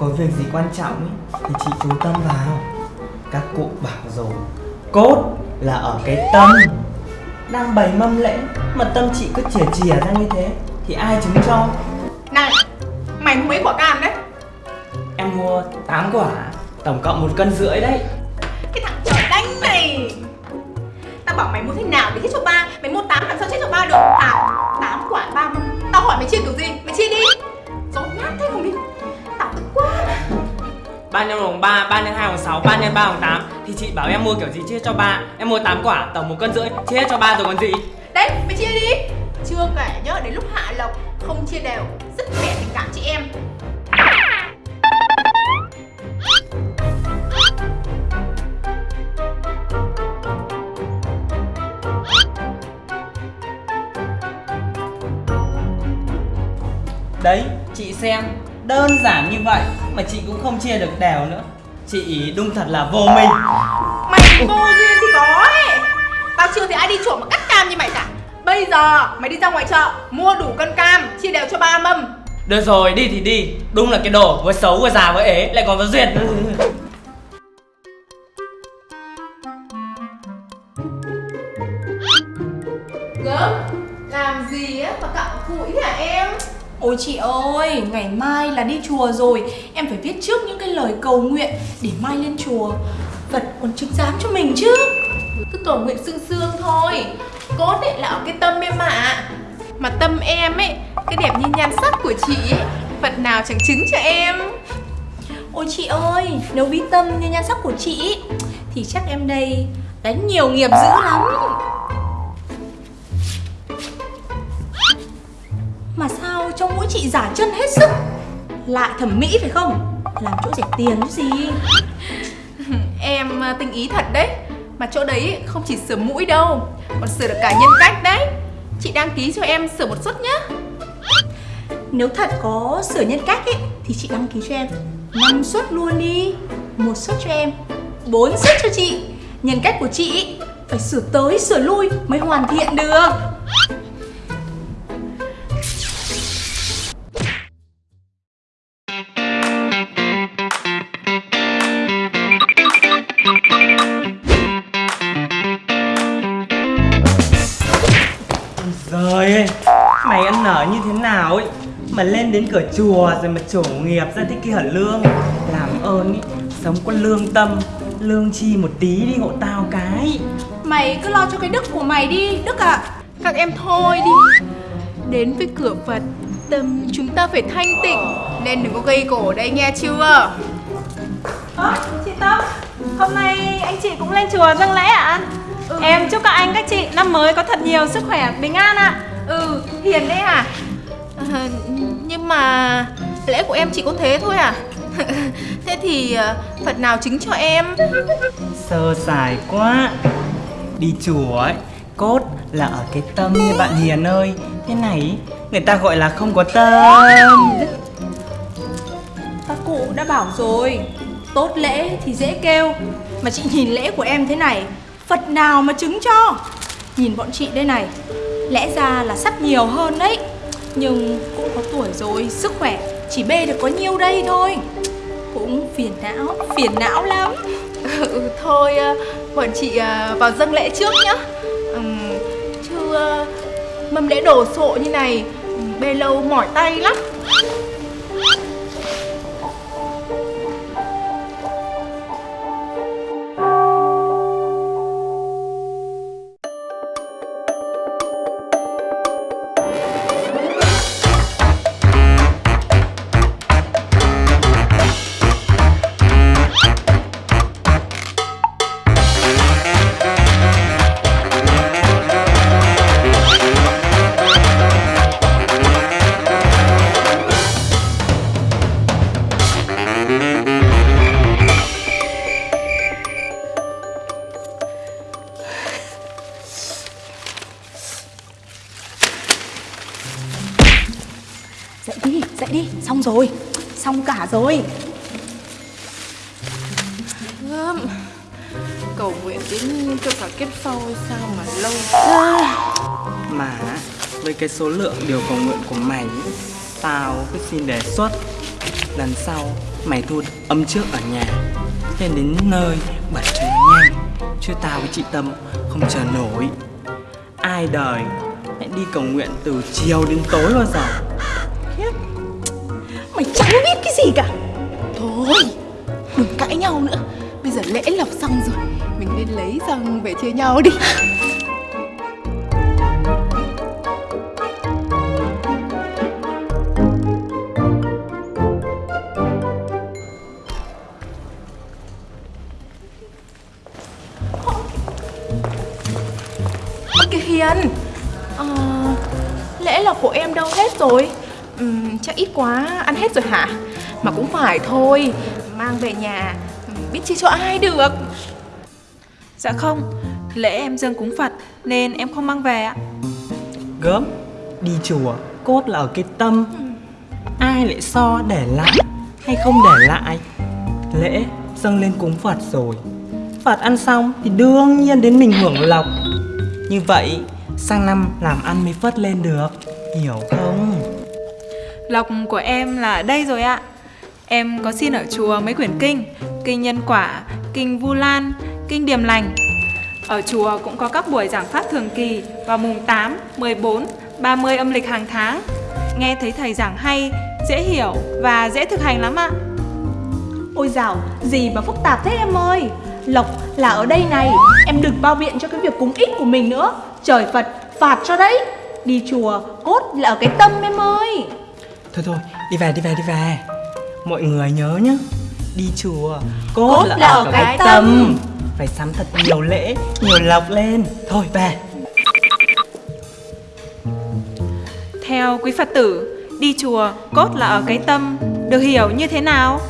có việc gì quan trọng ấy, thì chị chú tâm vào. Các cụ bảo rồi Cốt là ở cái tâm. Đang bày mâm lễ Mà tâm chị cứ chìa chìa ra như thế Thì ai chứng cho? Này Mày mua mấy quả cam đấy. Em mua 8 quả Tổng cộng một cân rưỡi đấy. Cái thằng trời đánh này Tao bảo mày mua thế nào để chết cho ba Mày mua 8 làm sao chết cho ba được? À 8 quả ba mâm. Tao hỏi mày chia kiểu gì? Mày chia đi. Dối nát thế không đi 3 nhân 1 bằng 3, 3 nhân 2 bằng 6, 3 nhân 3 bằng 8 Thì chị bảo em mua kiểu gì chia cho ba. Em mua 8 quả, tổng một cân rưỡi Chia cho ba rồi còn gì? Đấy mày chia đi. Chưa kể nhớ đến lúc hạ lộc Không chia đều. Rất mẹ tình cảm chị em. Đấy, chị xem Đơn giản như vậy Mà chị cũng không chia được đều nữa. Chị đúng thật là vô minh. Mày vô duyên thì có ấy. Tao chưa thấy ai đi trộm mà cắt cam như mày cả. Bây giờ mày đi ra ngoài chợ Mua đủ cân cam Chia đều cho ba mâm. Được rồi, đi thì đi. Đúng là cái đồ vừa xấu vừa già vừa ế Lại còn có duyệt Gớm Làm gì á mà cặm cụi hả em Ôi chị ơi, ngày mai là đi chùa rồi. Em phải viết trước những cái lời cầu nguyện Để mai lên chùa. Phật còn chứng giám cho mình chứ. Cứ cầu nguyện sương sương thôi. Cốt ấy là ở cái tâm em ạ. Mà tâm em ấy Cái đẹp như nhan sắc của chị ấy Phật nào chẳng chứng cho em. Ôi chị ơi, nếu bí tâm như nhan sắc của chị Thì chắc em đây đánh nhiều nghiệp dữ lắm. Trong mũi chị giả chân hết sức. Lạ thẩm mỹ phải không? Làm chỗ rẻ tiền chứ gì? Em à, tinh ý thật đấy. Mà chỗ đấy không chỉ sửa mũi đâu Còn sửa được cả nhân cách đấy. Chị đăng ký cho em sửa một suất nhá. Nếu thật có sửa nhân cách ấy Thì chị đăng ký cho em. 5 suất luôn đi một suất cho em 4 suất cho chị. Nhân cách của chị phải sửa tới sửa lui mới hoàn thiện được Rồi ơi Mày ăn nở như thế nào ấy? Mà lên đến cửa chùa rồi mà trổ nghiệp ra thế kia lương? Làm ơn ý Sống có lương tâm Lương chi một tí đi hộ tao cái. Mày cứ lo cho cái đức của mày đi Đức ạ. Các em thôi đi. Đến với cửa Phật Tâm chúng ta phải thanh tịnh Nên đừng có gây cổ đây nghe chưa? Ơ, chị Tâm, hôm nay anh chị cũng lên chùa dâng lễ ạ? Ừ. Em chúc các anh các chị năm mới có thật nhiều sức khỏe, bình an ạ. Ừ hiền đấy à à, Nhưng mà lễ của em chỉ có thế thôi à? Thế thì à, Phật nào chứng cho em? Sơ sài quá. Đi chùa ấy Cốt là ở cái tâm như bạn Hiền ơi. Thế này người ta gọi là không có tâm. Các cụ đã bảo rồi Tốt lễ thì dễ kêu. Mà chị nhìn lễ của em thế này Phật nào mà chứng cho? Nhìn bọn chị đây này Lẽ ra là sắp nhiều hơn đấy. Nhưng cũng có tuổi rồi Sức khỏe chỉ bê được có nhiêu đây thôi. Cũng phiền não Phiền não lắm. Ừ, ừ Thôi ờ, bọn chị ờ, vào dâng lễ trước nhá. Ừ, Chứ ờ, mâm lễ đổ sộ như này ừ, Bê lâu mỏi tay lắm. Rồi. Xong cả rồi. Gớm. Cầu nguyện đến cho cả kiếp sau sao mà lâu. Mà với cái số lượng điều cầu nguyện của mày Tao cứ xin đề xuất Lần sau Mày thôi âm trước ở nhà Nên đến nơi bật cho nhanh Chứ tao với chị Tâm không chờ nổi. Ai đời lại đi cầu nguyện từ chiều đến tối bao giờ Mày chẳng biết cái gì cả. Thôi Đừng cãi nhau nữa. Bây giờ lễ lộc xong rồi Mình nên lấy xong về chia nhau đi. Hiền à, lễ lộc của em đâu hết rồi? Ừm, chắc ít quá ăn hết rồi hả? Mà cũng phải thôi mang về nhà biết chia cho ai được. Dạ không, lễ em dâng cúng Phật nên em không mang về ạ. Gớm Đi chùa cốt là ở cái tâm. Ai lại so để lại Hay không để lại? Lễ dâng lên cúng Phật rồi. Phật ăn xong thì đương nhiên đến mình hưởng lộc. Như vậy sang năm làm ăn mới phất lên được Hiểu không Lộc của em là đây rồi ạ. Em có xin ở chùa mấy quyển kinh, kinh nhân quả, kinh vu lan, kinh điềm lành. Ở chùa cũng có các buổi giảng pháp thường kỳ vào mùng 8, 14, 30 âm lịch hàng tháng. Nghe thấy thầy giảng hay, dễ hiểu và dễ thực hành lắm ạ. Ôi dào, gì mà phức tạp thế em ơi Lộc là ở đây này Em đừng bao biện cho cái việc cúng ít của mình nữa Trời Phật phạt cho đấy Đi chùa cốt là ở cái tâm em ơi Thôi thôi đi về đi về đi về. Mọi người nhớ nhá Đi chùa cốt, Cốt là ở cái tâm. Phải sắm thật nhiều lễ Nhiều lộc lên. Thôi về. Theo quý Phật tử, đi chùa cốt là ở cái tâm, được hiểu như thế nào?